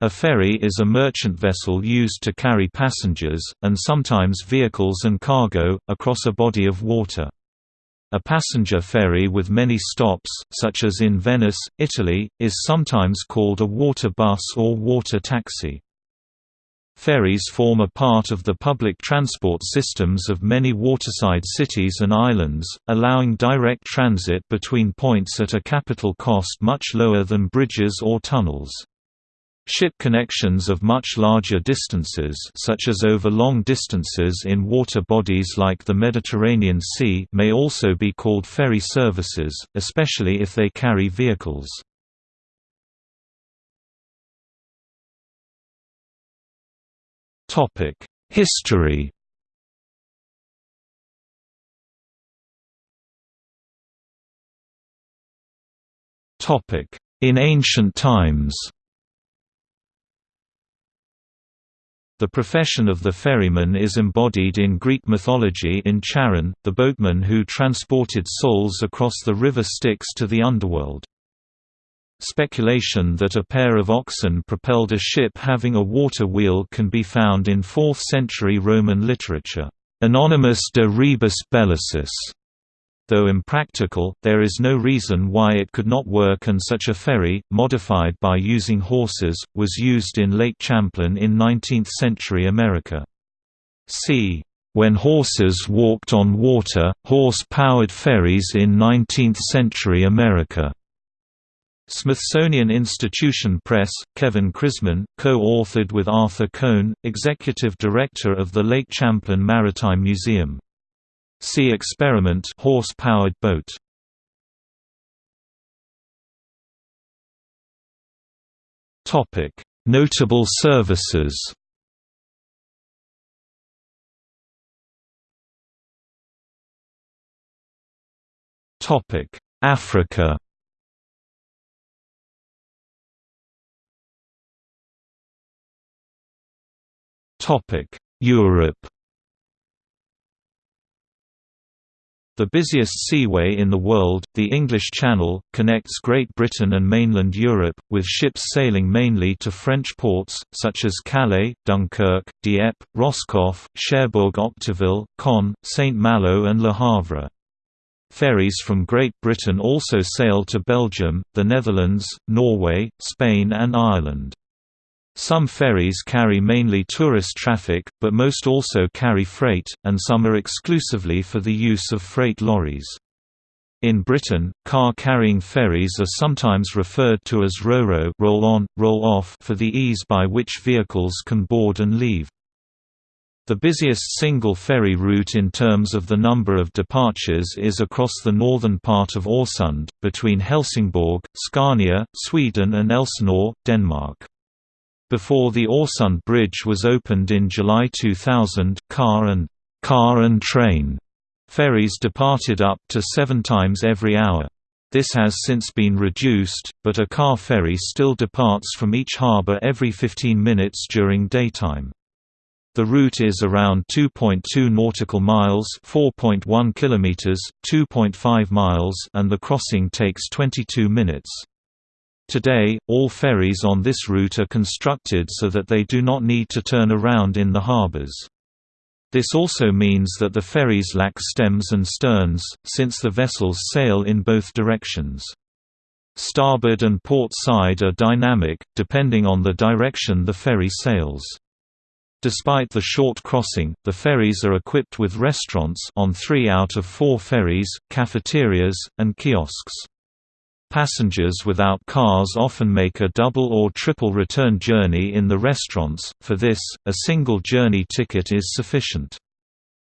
A ferry is a merchant vessel used to carry passengers, and sometimes vehicles and cargo, across a body of water. A passenger ferry with many stops, such as in Venice, Italy, is sometimes called a water bus or water taxi. Ferries form a part of the public transport systems of many waterside cities and islands, allowing direct transit between points at a capital cost much lower than bridges or tunnels. Ship connections of much larger distances such as over long distances in water bodies like the Mediterranean Sea may also be called ferry services, especially if they carry vehicles. History In ancient times The profession of the ferryman is embodied in Greek mythology in Charon, the boatman who transported souls across the river Styx to the underworld. Speculation that a pair of oxen propelled a ship having a water wheel can be found in 4th-century Roman literature. Anonymous de rebus bellicis Though impractical, there is no reason why it could not work and such a ferry, modified by using horses, was used in Lake Champlain in 19th-century America. See When horses walked on water, horse-powered ferries in 19th-century America. Smithsonian Institution Press, Kevin Crisman, co-authored with Arthur Cohn, executive director of the Lake Champlain Maritime Museum. See experiment horse-powered boat. Topic: Notable services. Topic: Africa. Topic: Europe. The busiest seaway in the world, the English Channel, connects Great Britain and mainland Europe, with ships sailing mainly to French ports, such as Calais, Dunkirk, Dieppe, Roscoff, Cherbourg-Octeville, Caen, Saint-Malo and Le Havre. Ferries from Great Britain also sail to Belgium, the Netherlands, Norway, Spain and Ireland. Some ferries carry mainly tourist traffic, but most also carry freight, and some are exclusively for the use of freight lorries. In Britain, car-carrying ferries are sometimes referred to as ro-ro roll on, roll off for the ease by which vehicles can board and leave. The busiest single ferry route in terms of the number of departures is across the northern part of Øresund, between Helsingborg, Scania, Sweden and Elsinore, Denmark. Before the Øresund Bridge was opened in July 2000, car and car and train ferries departed up to seven times every hour. This has since been reduced, but a car ferry still departs from each harbour every 15 minutes during daytime. The route is around 2.2 nautical miles, 4.1 kilometers, 2.5 miles, and the crossing takes 22 minutes. Today, all ferries on this route are constructed so that they do not need to turn around in the harbors. This also means that the ferries lack stems and sterns, since the vessels sail in both directions. Starboard and port side are dynamic, depending on the direction the ferry sails. Despite the short crossing, the ferries are equipped with restaurants on three out of four ferries, cafeterias, and kiosks. Passengers without cars often make a double or triple return journey in the restaurants, for this, a single journey ticket is sufficient.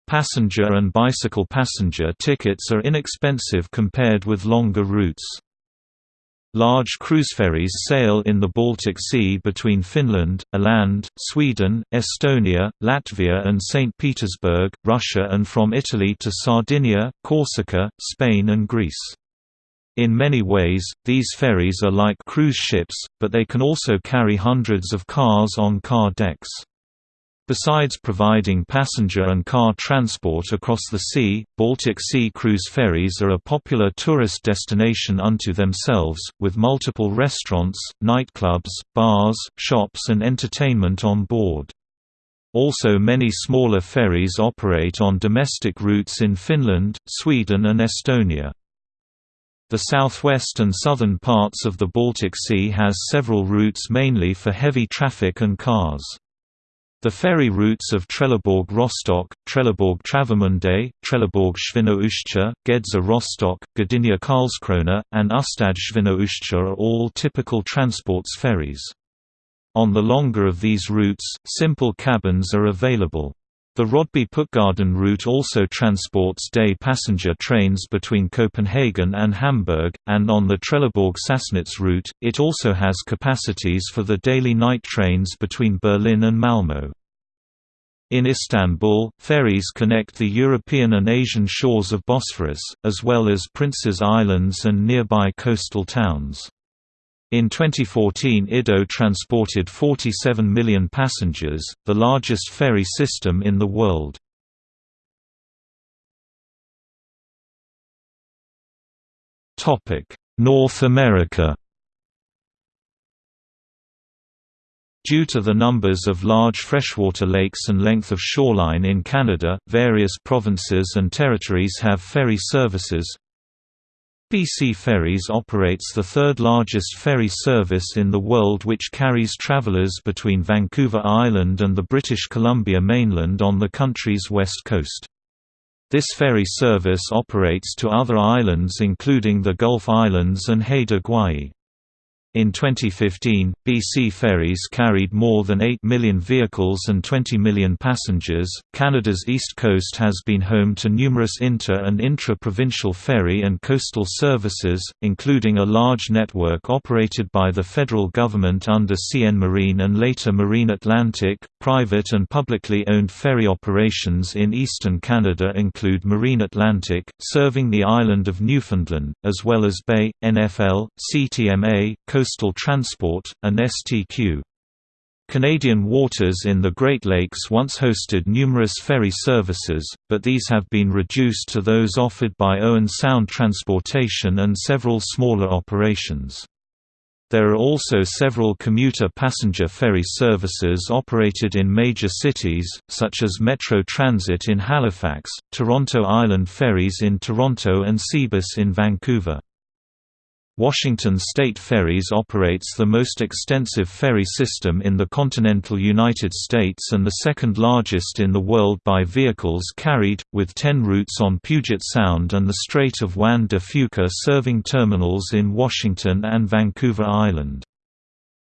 Passenger and bicycle passenger tickets are inexpensive compared with longer routes. Large cruise ferries sail in the Baltic Sea between Finland, Åland, Sweden, Estonia, Latvia and St. Petersburg, Russia and from Italy to Sardinia, Corsica, Spain and Greece. In many ways, these ferries are like cruise ships, but they can also carry hundreds of cars on car decks. Besides providing passenger and car transport across the sea, Baltic Sea cruise ferries are a popular tourist destination unto themselves, with multiple restaurants, nightclubs, bars, shops and entertainment on board. Also many smaller ferries operate on domestic routes in Finland, Sweden and Estonia. The southwest and southern parts of the Baltic Sea has several routes mainly for heavy traffic and cars. The ferry routes of Trelleborg Rostock, Trelleborg Travemünde, Trelleborg Świnoujście, Gedser Rostock, Gdynia Karlskrona, and Świnoujście are all typical transports ferries. On the longer of these routes, simple cabins are available. The Rodby Puttgarden route also transports day passenger trains between Copenhagen and Hamburg, and on the Trelleborg Sassnitz route, it also has capacities for the daily night trains between Berlin and Malmö. In Istanbul, ferries connect the European and Asian shores of Bosphorus, as well as Prince's Islands and nearby coastal towns. In 2014 IDO transported 47 million passengers, the largest ferry system in the world. North America Due to the numbers of large freshwater lakes and length of shoreline in Canada, various provinces and territories have ferry services, BC Ferries operates the third largest ferry service in the world which carries travelers between Vancouver Island and the British Columbia mainland on the country's west coast. This ferry service operates to other islands including the Gulf Islands and Haida Gwaii. In 2015, BC ferries carried more than 8 million vehicles and 20 million passengers. Canada's east coast has been home to numerous inter and intra provincial ferry and coastal services, including a large network operated by the federal government under CN Marine and later Marine Atlantic. Private and publicly owned ferry operations in eastern Canada include Marine Atlantic, serving the island of Newfoundland, as well as Bay, NFL, CTMA, Coastal Transport, and STQ. Canadian waters in the Great Lakes once hosted numerous ferry services, but these have been reduced to those offered by Owen Sound Transportation and several smaller operations. There are also several commuter passenger ferry services operated in major cities, such as Metro Transit in Halifax, Toronto Island Ferries in Toronto and Seabus in Vancouver. Washington State Ferries operates the most extensive ferry system in the continental United States and the second largest in the world by vehicles carried, with 10 routes on Puget Sound and the Strait of Juan de Fuca serving terminals in Washington and Vancouver Island.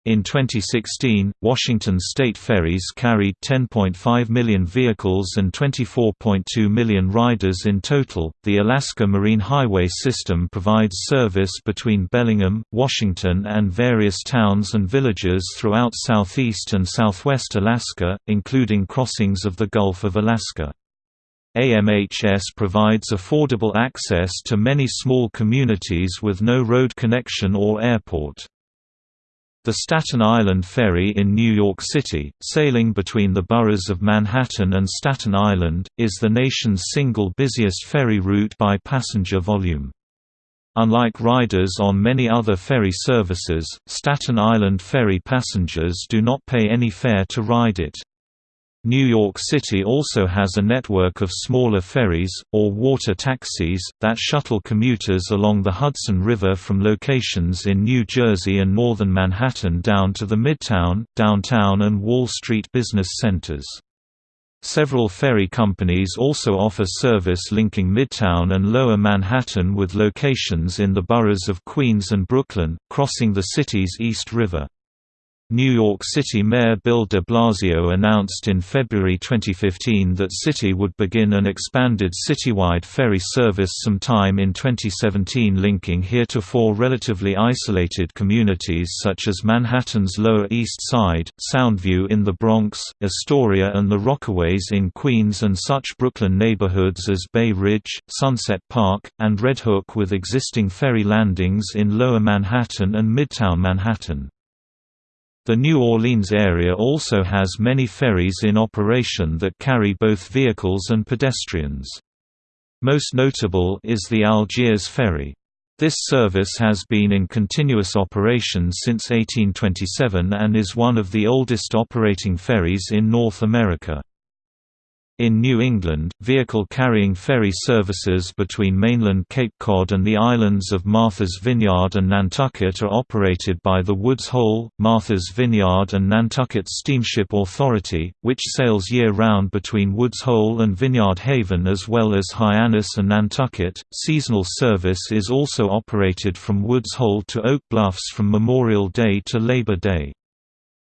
In 2016, Washington State Ferries carried 10.5 million vehicles and 24.2 million riders in total. The Alaska Marine Highway System provides service between Bellingham, Washington, and various towns and villages throughout southeast and southwest Alaska, including crossings of the Gulf of Alaska. AMHS provides affordable access to many small communities with no road connection or airport. The Staten Island Ferry in New York City, sailing between the boroughs of Manhattan and Staten Island, is the nation's single busiest ferry route by passenger volume. Unlike riders on many other ferry services, Staten Island Ferry passengers do not pay any fare to ride it. New York City also has a network of smaller ferries, or water taxis, that shuttle commuters along the Hudson River from locations in New Jersey and northern Manhattan down to the Midtown, downtown and Wall Street business centers. Several ferry companies also offer service linking Midtown and Lower Manhattan with locations in the boroughs of Queens and Brooklyn, crossing the city's East River. New York City Mayor Bill de Blasio announced in February 2015 that City would begin an expanded citywide ferry service sometime in 2017 linking heretofore relatively isolated communities such as Manhattan's Lower East Side, Soundview in the Bronx, Astoria and the Rockaways in Queens and such Brooklyn neighborhoods as Bay Ridge, Sunset Park, and Red Hook with existing ferry landings in Lower Manhattan and Midtown Manhattan. The New Orleans area also has many ferries in operation that carry both vehicles and pedestrians. Most notable is the Algiers Ferry. This service has been in continuous operation since 1827 and is one of the oldest operating ferries in North America. In New England, vehicle-carrying ferry services between mainland Cape Cod and the islands of Martha's Vineyard and Nantucket are operated by the Woods Hole, Martha's Vineyard and Nantucket Steamship Authority, which sails year-round between Woods Hole and Vineyard Haven as well as Hyannis and Nantucket. Seasonal service is also operated from Woods Hole to Oak Bluffs from Memorial Day to Labor Day.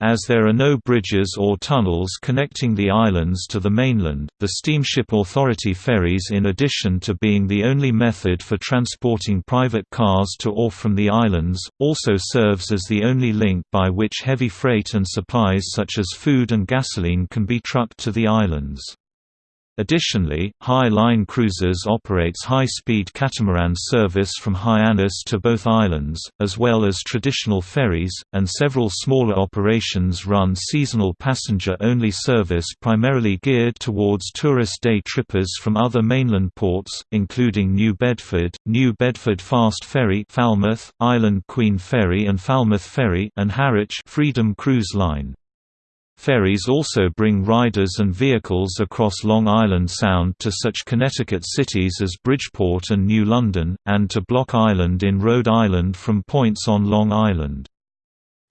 As there are no bridges or tunnels connecting the islands to the mainland, the Steamship Authority ferries in addition to being the only method for transporting private cars to or from the islands, also serves as the only link by which heavy freight and supplies such as food and gasoline can be trucked to the islands. Additionally, Hy-Line Cruises operates high-speed catamaran service from Hyannis to both islands, as well as traditional ferries, and several smaller operations run seasonal passenger-only service primarily geared towards tourist day trippers from other mainland ports, including New Bedford, New Bedford Fast Ferry Falmouth, Island Queen Ferry and Falmouth Ferry and Harwich Freedom Cruise Line. Ferries also bring riders and vehicles across Long Island Sound to such Connecticut cities as Bridgeport and New London, and to Block Island in Rhode Island from points on Long Island.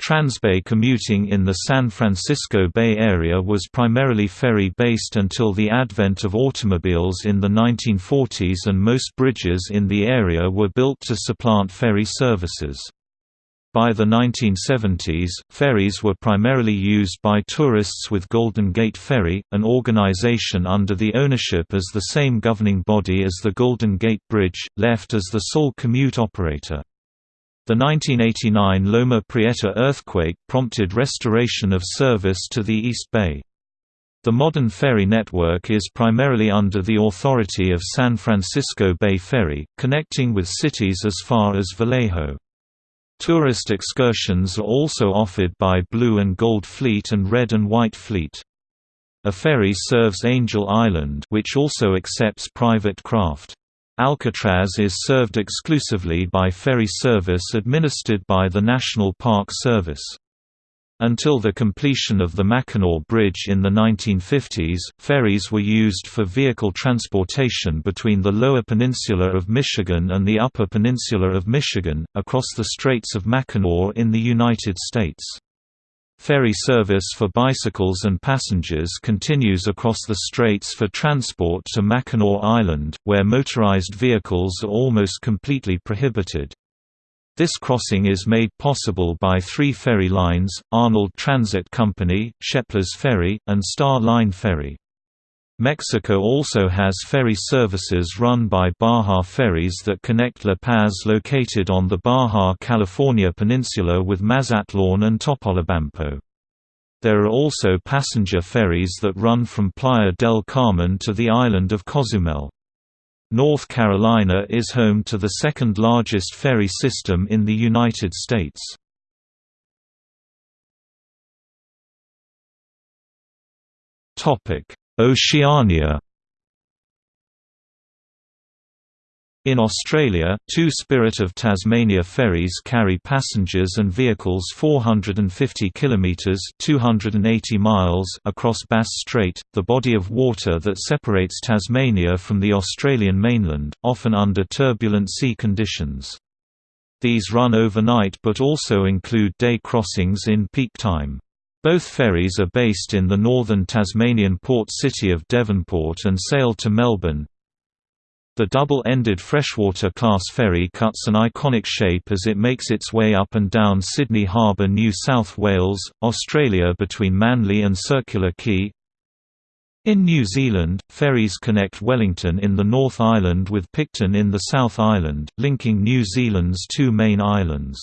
Transbay commuting in the San Francisco Bay Area was primarily ferry-based until the advent of automobiles in the 1940s and most bridges in the area were built to supplant ferry services. By the 1970s, ferries were primarily used by tourists with Golden Gate Ferry, an organization under the ownership as the same governing body as the Golden Gate Bridge, left as the sole commute operator. The 1989 Loma Prieta earthquake prompted restoration of service to the East Bay. The modern ferry network is primarily under the authority of San Francisco Bay Ferry, connecting with cities as far as Vallejo. Tourist excursions are also offered by Blue and Gold Fleet and Red and White Fleet. A ferry serves Angel Island which also accepts private craft. Alcatraz is served exclusively by ferry service administered by the National Park Service. Until the completion of the Mackinac Bridge in the 1950s, ferries were used for vehicle transportation between the Lower Peninsula of Michigan and the Upper Peninsula of Michigan, across the Straits of Mackinac in the United States. Ferry service for bicycles and passengers continues across the straits for transport to Mackinac Island, where motorized vehicles are almost completely prohibited. This crossing is made possible by three ferry lines, Arnold Transit Company, Sheplers Ferry, and Star Line Ferry. Mexico also has ferry services run by Baja Ferries that connect La Paz located on the Baja California Peninsula with Mazatlan and Topolobampo. There are also passenger ferries that run from Playa del Carmen to the island of Cozumel. North Carolina is home to the second largest ferry system in the United States. Oceania In Australia, two Spirit of Tasmania ferries carry passengers and vehicles 450 kilometres (280 miles) across Bass Strait, the body of water that separates Tasmania from the Australian mainland, often under turbulent sea conditions. These run overnight but also include day crossings in peak time. Both ferries are based in the northern Tasmanian port city of Devonport and sail to Melbourne, the double-ended freshwater-class ferry cuts an iconic shape as it makes its way up and down Sydney Harbour New South Wales, Australia between Manly and Circular Quay. In New Zealand, ferries connect Wellington in the North Island with Picton in the South Island, linking New Zealand's two main islands.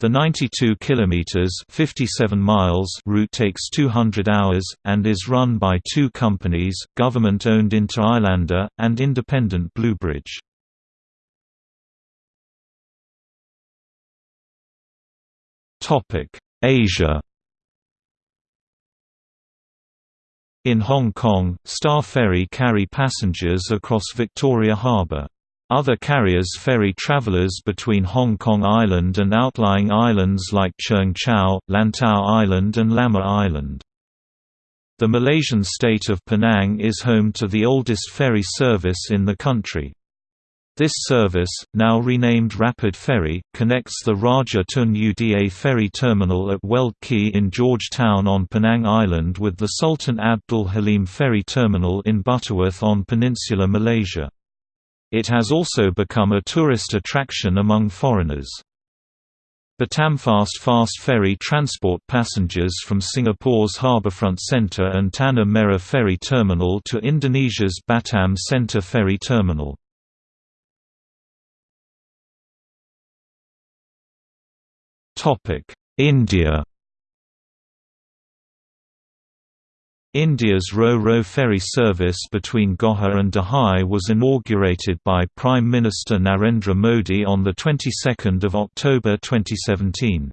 The 92 kilometers (57 miles) route takes 200 hours and is run by two companies: government-owned Inter Islander and independent Bluebridge. Topic: Asia In Hong Kong, Star Ferry carry passengers across Victoria Harbour. Other carriers ferry travellers between Hong Kong Island and outlying islands like Cheung Chau, Lantau Island and Lamma Island. The Malaysian state of Penang is home to the oldest ferry service in the country. This service, now renamed Rapid Ferry, connects the Raja Tun Uda ferry terminal at Weld Quay in Georgetown on Penang Island with the Sultan Abdul Halim ferry terminal in Butterworth on Peninsula Malaysia. It has also become a tourist attraction among foreigners. Batamfast fast ferry transport passengers from Singapore's Harbourfront Centre and Tanah Merah ferry terminal to Indonesia's Batam Centre ferry terminal. India India's Ro-Ro ferry service between Ghogha and Dahej was inaugurated by Prime Minister Narendra Modi on the 22nd of October 2017.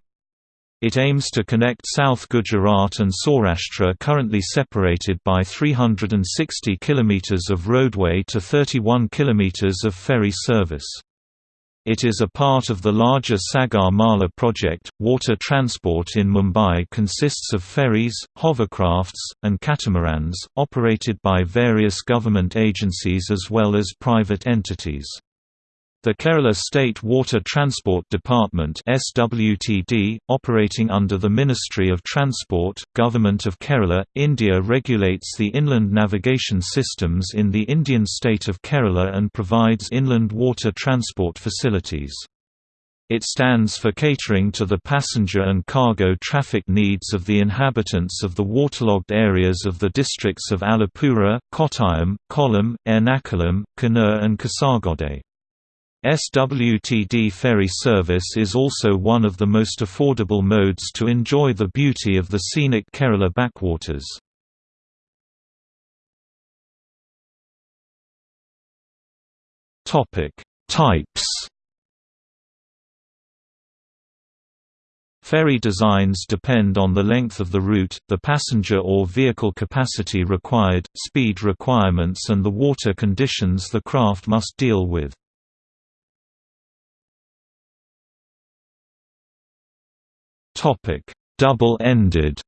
It aims to connect South Gujarat and Saurashtra currently separated by 360 km of roadway to 31 km of ferry service. It is a part of the larger Sagar Mala project. Water transport in Mumbai consists of ferries, hovercrafts, and catamarans, operated by various government agencies as well as private entities. The Kerala State Water Transport Department SWTD, operating under the Ministry of Transport, Government of Kerala, India regulates the inland navigation systems in the Indian state of Kerala and provides inland water transport facilities. It stands for catering to the passenger and cargo traffic needs of the inhabitants of the waterlogged areas of the districts of Alappuzha, Kottayam, Kollam, Ernakulam, Kannur and Kasargode. SWTD ferry service is also one of the most affordable modes to enjoy the beauty of the scenic Kerala backwaters. Types Ferry designs depend on the length of the route, the passenger or vehicle capacity required, speed requirements and the water conditions the craft must deal with. Double-ended.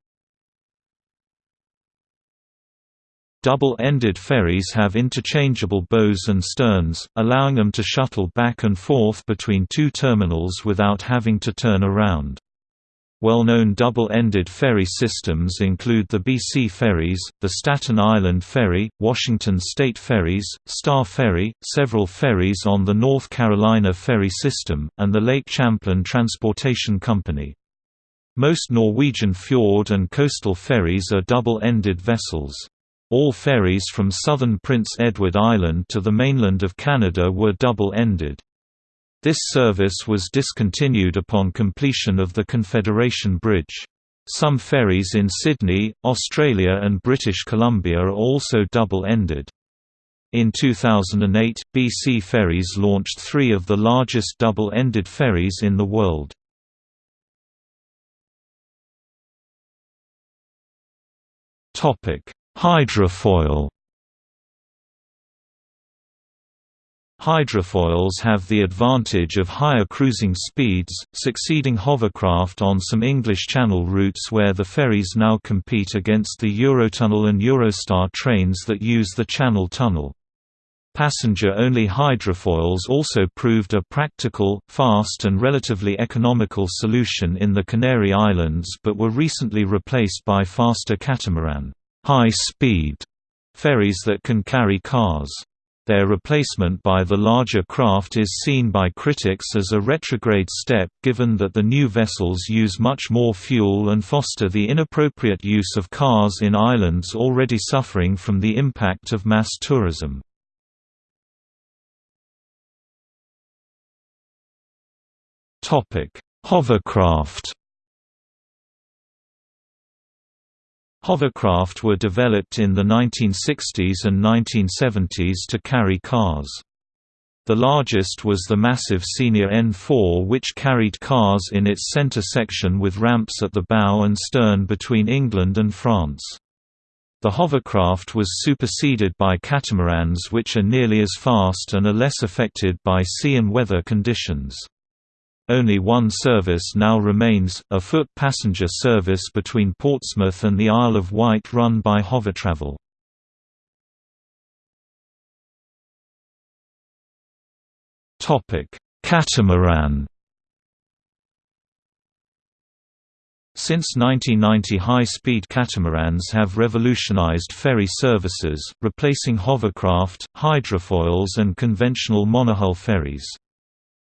Double-ended ferries have interchangeable bows and sterns, allowing them to shuttle back and forth between two terminals without having to turn around. Well-known double-ended ferry systems include the BC Ferries, the Staten Island Ferry, Washington State Ferries, Star Ferry, several ferries on the North Carolina Ferry System, and the Lake Champlain Transportation Company. Most Norwegian fjord and coastal ferries are double-ended vessels. All ferries from southern Prince Edward Island to the mainland of Canada were double-ended. This service was discontinued upon completion of the Confederation Bridge. Some ferries in Sydney, Australia and British Columbia are also double-ended. In 2008, BC Ferries launched three of the largest double-ended ferries in the world. Topic: Hydrofoil. Hydrofoils have the advantage of higher cruising speeds, succeeding hovercraft on some English Channel routes where the ferries now compete against the Eurotunnel and Eurostar trains that use the Channel Tunnel. Passenger-only hydrofoils also proved a practical, fast and relatively economical solution in the Canary Islands but were recently replaced by faster catamaran high-speed ferries that can carry cars. Their replacement by the larger craft is seen by critics as a retrograde step given that the new vessels use much more fuel and foster the inappropriate use of cars in islands already suffering from the impact of mass tourism. Hovercraft Hovercraft were developed in the 1960s and 1970s to carry cars. The largest was the massive Senior N4 which carried cars in its center section with ramps at the bow and stern between England and France. The hovercraft was superseded by catamarans which are nearly as fast and are less affected by sea and weather conditions. Only one service now remains, a foot passenger service between Portsmouth and the Isle of Wight run by Hovertravel. Catamaran Since 1990 high-speed catamarans have revolutionized ferry services, replacing hovercraft, hydrofoils and conventional monohull ferries.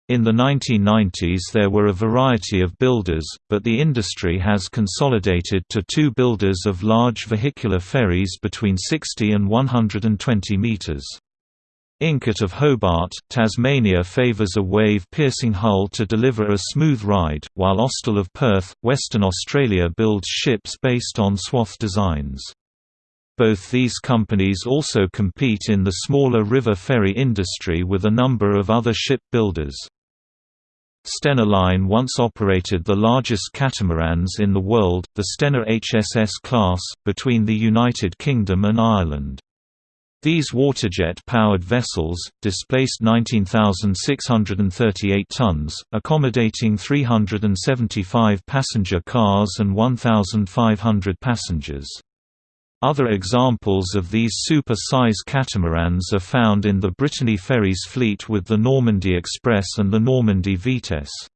In the 1990s there were a variety of builders, but the industry has consolidated to two builders of large vehicular ferries between 60 and 120 metres. Incat of Hobart, Tasmania favours a wave-piercing hull to deliver a smooth ride, while Austal of Perth, Western Australia builds ships based on swath designs. Both these companies also compete in the smaller river ferry industry with a number of other ship builders. Stena Line once operated the largest catamarans in the world, the Stena HSS class, between the United Kingdom and Ireland. These waterjet-powered vessels, displaced 19,638 tons, accommodating 375 passenger cars and 1,500 passengers. Other examples of these super-size catamarans are found in the Brittany Ferries fleet with the Normandy Express and the Normandy Vitesse.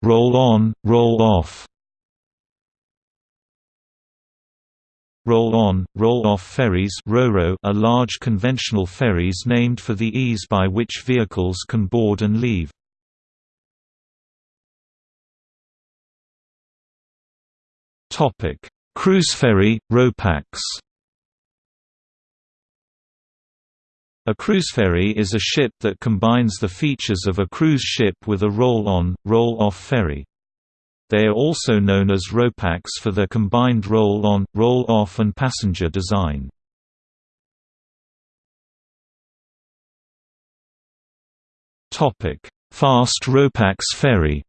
Roll-on, roll-off Roll-on, roll-off ferries are large conventional ferries named for the ease by which vehicles can board and leave. Cruise ferry, RoPax A cruise ferry is a ship that combines the features of a cruise ship with a roll-on, roll-off ferry. They are also known as RoPax for their combined roll-on, roll-off and passenger design. Fast RoPax ferry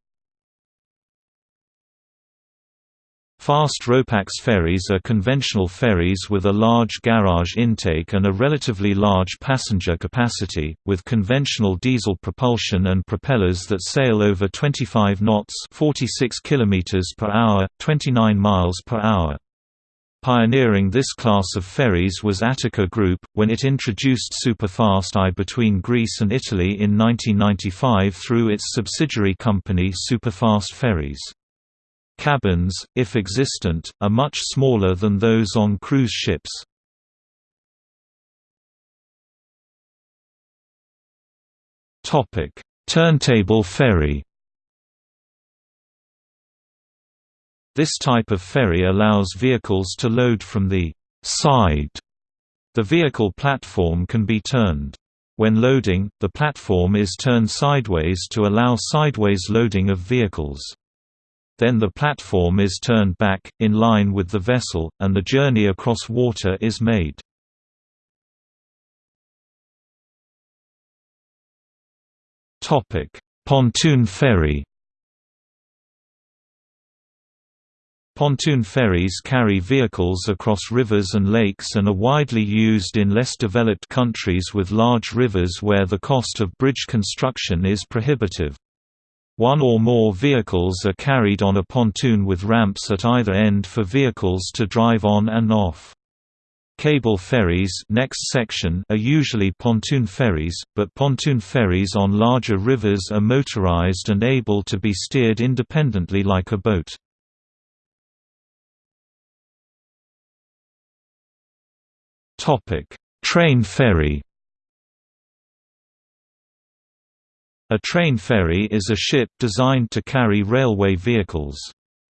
Fast RoPax ferries are conventional ferries with a large garage intake and a relatively large passenger capacity, with conventional diesel propulsion and propellers that sail over 25 knots 46 km per hour, 29 miles per hour. Pioneering this class of ferries was Attica Group, when it introduced Superfast I between Greece and Italy in 1995 through its subsidiary company Superfast Ferries. Cabins, if existent, are much smaller than those on cruise ships. Turntable ferry This type of ferry allows vehicles to load from the side. The vehicle platform can be turned. When loading, the platform is turned sideways to allow sideways loading of vehicles. Then the platform is turned back, in line with the vessel, and the journey across water is made. Pontoon ferry Pontoon ferries carry vehicles across rivers and lakes and are widely used in less developed countries with large rivers where the cost of bridge construction is prohibitive. One or more vehicles are carried on a pontoon with ramps at either end for vehicles to drive on and off. Cable ferries next section are usually pontoon ferries, but pontoon ferries on larger rivers are motorized and able to be steered independently like a boat. Train ferry A train ferry is a ship designed to carry railway vehicles.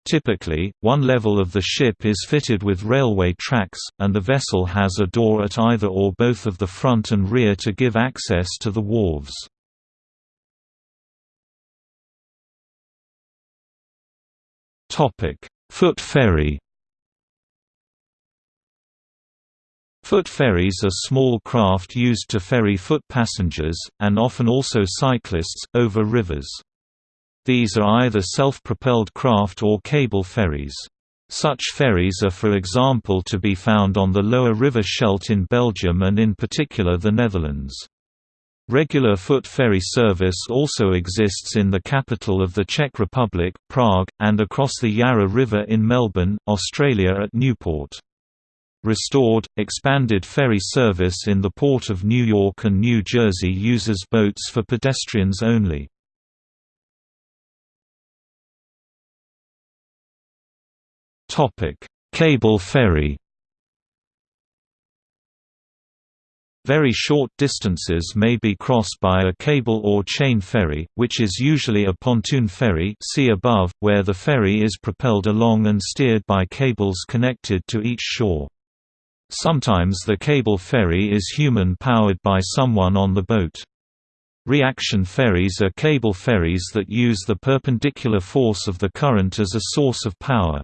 Typically, one level of the ship is fitted with railway tracks, and the vessel has a door at either or both of the front and rear to give access to the wharves. Foot ferry Foot ferries are small craft used to ferry foot passengers, and often also cyclists, over rivers. These are either self-propelled craft or cable ferries. Such ferries are for example to be found on the lower river Scheldt in Belgium and in particular the Netherlands. Regular foot ferry service also exists in the capital of the Czech Republic, Prague, and across the Yarra River in Melbourne, Australia at Newport. Restored, expanded ferry service in the Port of New York and New Jersey uses boats for pedestrians only. Cable ferry Very short distances may be crossed by a cable or chain ferry, which is usually a pontoon ferry see above, where the ferry is propelled along and steered by cables connected to each shore. Sometimes the cable ferry is human-powered by someone on the boat. Reaction ferries are cable ferries that use the perpendicular force of the current as a source of power.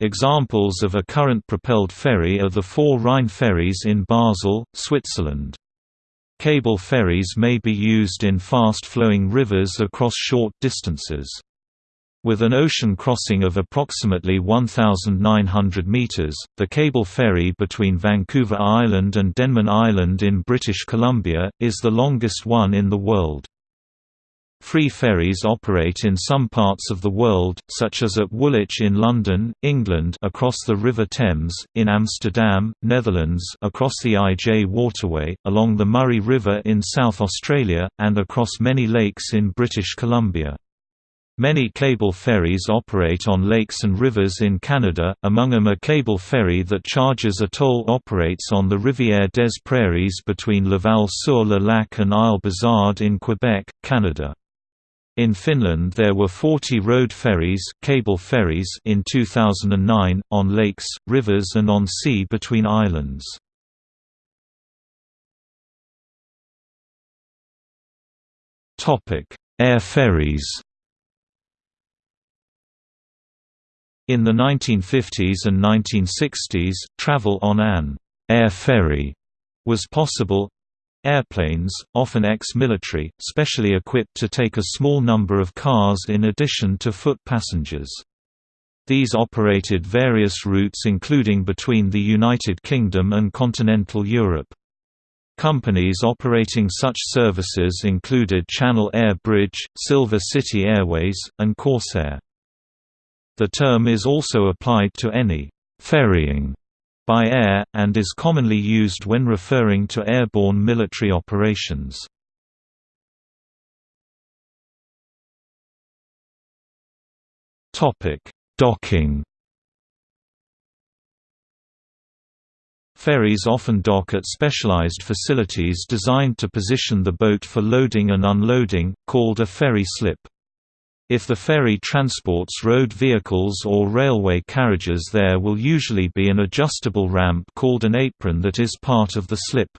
Examples of a current-propelled ferry are the four Rhine ferries in Basel, Switzerland. Cable ferries may be used in fast-flowing rivers across short distances. With an ocean crossing of approximately 1,900 metres, the cable ferry between Vancouver Island and Denman Island in British Columbia, is the longest one in the world. Free ferries operate in some parts of the world, such as at Woolwich in London, England across the River Thames, in Amsterdam, Netherlands across the IJ Waterway, along the Murray River in South Australia, and across many lakes in British Columbia. Many cable ferries operate on lakes and rivers in Canada, among them a cable ferry that charges a toll operates on the Rivière des Prairies between Laval-sur-le-Lac and Isle-Bizard in Quebec, Canada. In Finland there were 40 road ferries, cable ferries in 2009, on lakes, rivers and on sea between islands. Air ferries In the 1950s and 1960s, travel on an air ferry was possible. Airplanes, often ex-military, specially equipped to take a small number of cars in addition to foot passengers. These operated various routes including between the United Kingdom and continental Europe. Companies operating such services included Channel Air Bridge, Silver City Airways, and Corsair. The term is also applied to any ferrying by air, and is commonly used when referring to airborne military operations. Docking Ferries often dock at specialized facilities designed to position the boat for loading and unloading, called a ferry slip. If the ferry transports road vehicles or railway carriages there will usually be an adjustable ramp called an apron that is part of the slip.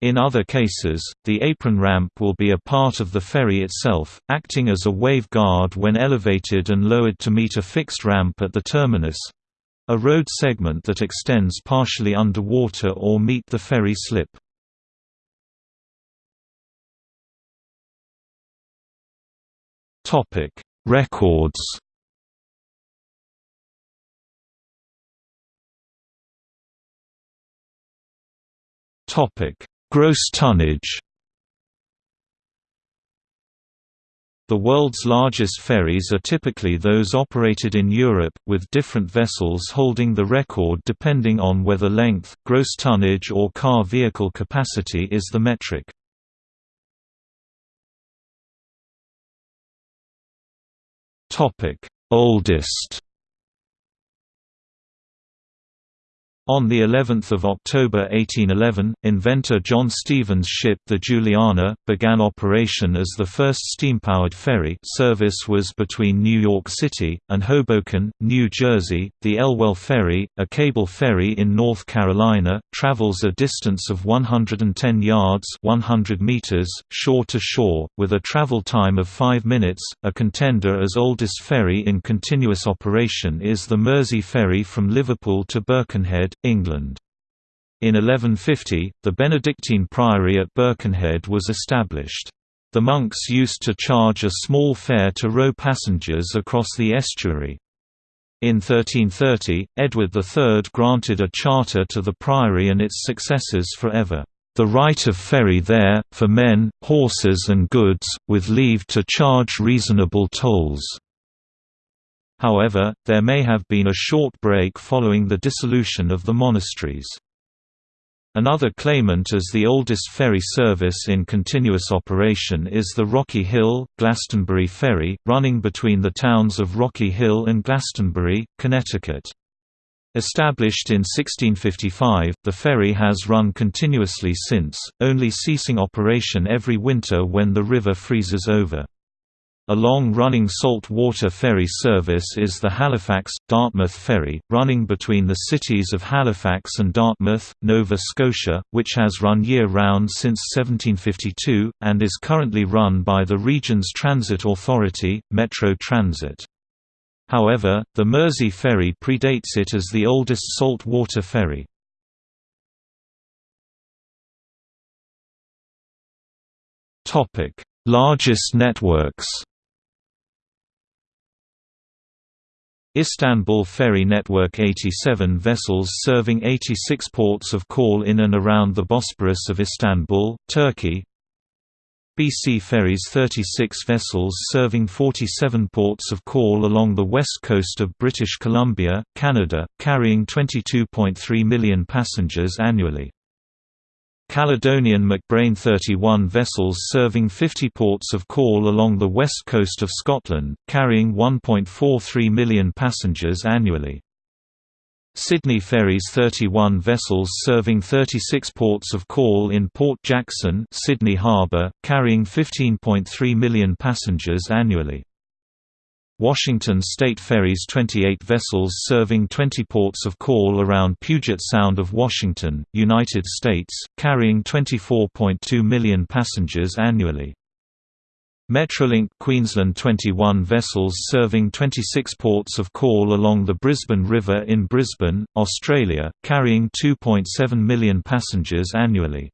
In other cases, the apron ramp will be a part of the ferry itself, acting as a wave guard when elevated and lowered to meet a fixed ramp at the terminus—a road segment that extends partially underwater or meet the ferry slip. Topic: Records. Topic: Gross tonnage. The world's largest ferries are typically those operated in Europe, with different vessels holding the record depending on whether length, gross tonnage or car vehicle capacity is the metric. Topic: Oldest On the 11th of October 1811, inventor John Stevens' ship the Juliana began operation as the first steam-powered ferry. Service was between New York City and Hoboken, New Jersey. The Elwell Ferry, a cable ferry in North Carolina, travels a distance of 110 yards (100 meters) shore to shore, with a travel time of 5 minutes. A contender as oldest ferry in continuous operation is the Mersey Ferry from Liverpool to Birkenhead, England. In 1150, the Benedictine priory at Birkenhead was established. The monks used to charge a small fare to row passengers across the estuary. In 1330, Edward III granted a charter to the priory and its successors forever, "...the right of ferry there, for men, horses and goods, with leave to charge reasonable tolls." However, there may have been a short break following the dissolution of the monasteries. Another claimant as the oldest ferry service in continuous operation is the Rocky Hill, Glastonbury Ferry, running between the towns of Rocky Hill and Glastonbury, Connecticut. Established in 1655, the ferry has run continuously since, only ceasing operation every winter when the river freezes over. A long-running salt-water ferry service is the Halifax-Dartmouth Ferry, running between the cities of Halifax and Dartmouth, Nova Scotia, which has run year-round since 1752, and is currently run by the region's transit authority, Metro Transit. However, the Mersey Ferry predates it as the oldest salt-water ferry. Largest networks Istanbul Ferry Network 87 vessels serving 86 ports of call in and around the Bosporus of Istanbul, Turkey BC Ferries 36 vessels serving 47 ports of call along the west coast of British Columbia, Canada, carrying 22.3 million passengers annually. Caledonian MacBrayne 31 vessels serving 50 ports of call along the west coast of Scotland, carrying 1.43 million passengers annually. Sydney Ferries 31 vessels serving 36 ports of call in Port Jackson Sydney Harbour, carrying 15.3 million passengers annually. Washington State ferries 28 vessels serving 20 ports of call around Puget Sound of Washington, United States, carrying 24.2 million passengers annually. Metrolink Queensland 21 vessels serving 26 ports of call along the Brisbane River in Brisbane, Australia, carrying 2.7 million passengers annually.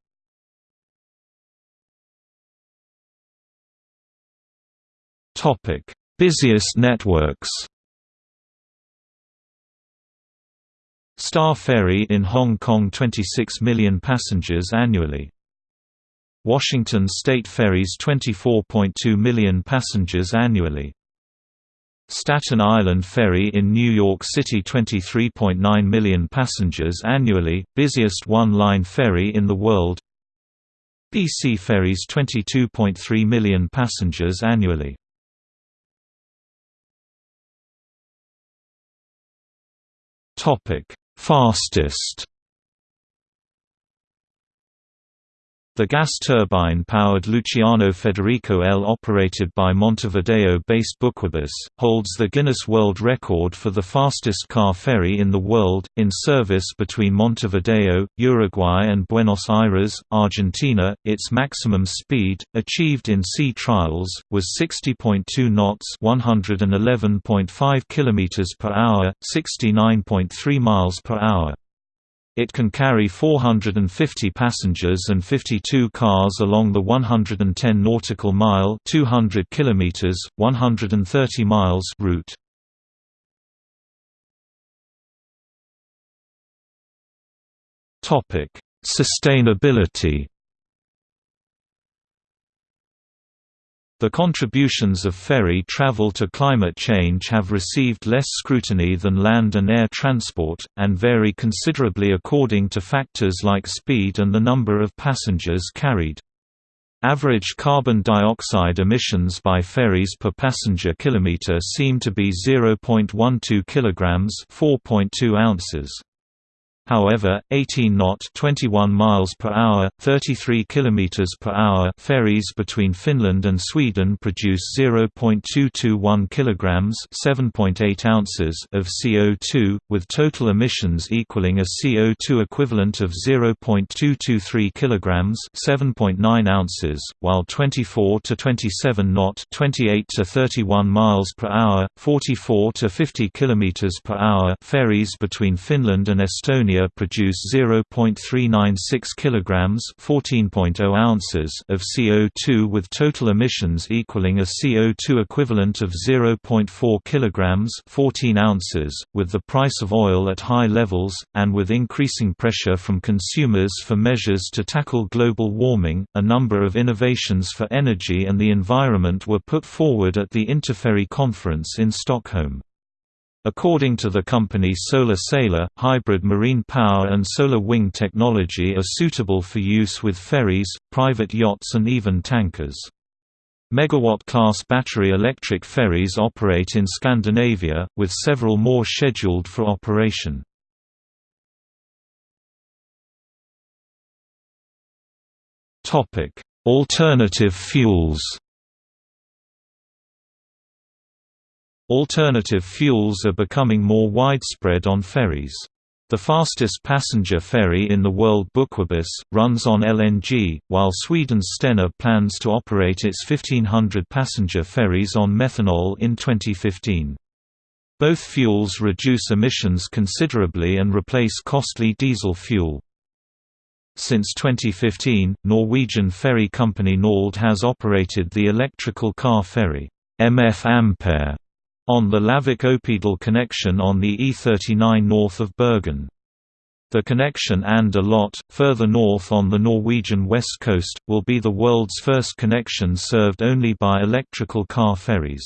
Topic Busiest networks Star Ferry in Hong Kong 26 million passengers annually. Washington State Ferries 24.2 million passengers annually. Staten Island Ferry in New York City 23.9 million passengers annually, busiest one-line ferry in the world BC Ferries 22.3 million passengers annually Topic: Fastest The gas turbine-powered Luciano Federico L operated by Montevideo-based Buquebus, holds the Guinness World Record for the fastest car ferry in the world, in service between Montevideo, Uruguay and Buenos Aires, Argentina. Its maximum speed, achieved in sea trials, was 60.2 knots 111.5 km per hour, 69.3 miles per hour. It can carry 450 passengers and 52 cars along the 110 nautical mile 200 kilometers, 130 miles route. Topic: Sustainability The contributions of ferry travel to climate change have received less scrutiny than land and air transport, and vary considerably according to factors like speed and the number of passengers carried. Average carbon dioxide emissions by ferries per passenger kilometer seem to be 0.12 kilograms, 4.2 ounces. However, 18 knot 21 miles per hour, 33 kilometers per hour ferries between Finland and Sweden produce 0.221 kilograms, 7.8 ounces of CO2, with total emissions equaling a CO2 equivalent of 0.223 kilograms, 7.9 ounces, while 24 to 27 knot 28 to 31 miles per hour, 44 to 50 kilometers per hour ferries between Finland and Estonia Lithuania produce 0.396 kilograms (14.0 ounces) of CO2 with total emissions equaling a CO2 equivalent of 0.4 kilograms (14 ounces), with the price of oil at high levels and with increasing pressure from consumers for measures to tackle global warming. A number of innovations for energy and the environment were put forward at the Interferry conference in Stockholm. According to the company Solar Sailor, hybrid marine power and solar wing technology are suitable for use with ferries, private yachts and even tankers. Megawatt-class battery electric ferries operate in Scandinavia, with several more scheduled for operation. Alternative fuels Alternative fuels are becoming more widespread on ferries. The fastest passenger ferry in the world Buquebus, runs on LNG, while Sweden's Stena plans to operate its 1500 passenger ferries on methanol in 2015. Both fuels reduce emissions considerably and replace costly diesel fuel. Since 2015, Norwegian ferry company Norled has operated the electrical car ferry MF Ampere on the Lavik-Oppedal connection on the E39 north of Bergen. The connection Anda-Lote, further north on the Norwegian west coast, will be the world's first connection served only by electrical car ferries.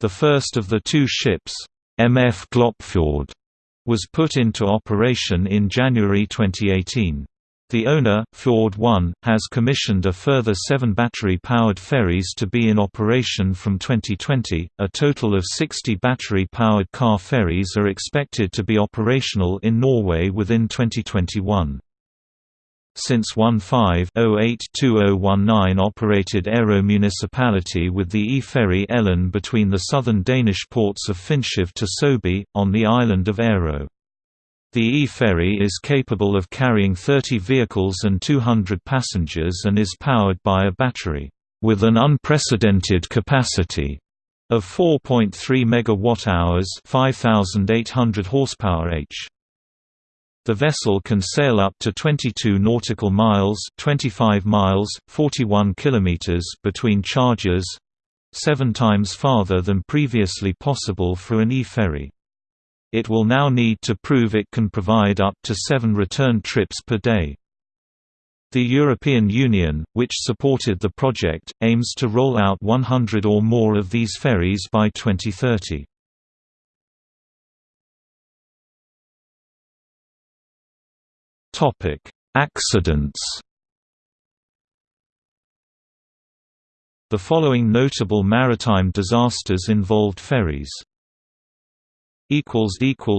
The first of the two ships, MF Gloppefjord, was put into operation in January 2018. The owner, Fjord 1, has commissioned a further seven battery-powered ferries to be in operation from 2020. A total of 60 battery-powered car ferries are expected to be operational in Norway within 2021. Since 15-08-2019 operated Aero Municipality with the e-ferry Ellen between the southern Danish ports of Fynshav to Søby, on the island of Aero. The e-ferry is capable of carrying 30 vehicles and 200 passengers and is powered by a battery, with an unprecedented capacity of 4.3 megawatt-hours 5,800 horsepower h. The vessel can sail up to 22 nautical miles 25 miles, 41 kilometers between charges—seven times farther than previously possible for an e-ferry. It will now need to prove it can provide up to seven return trips per day. The European Union, which supported the project, aims to roll out 100 or more of these ferries by 2030. Accidents The following notable maritime disasters involved ferries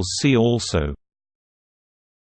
See also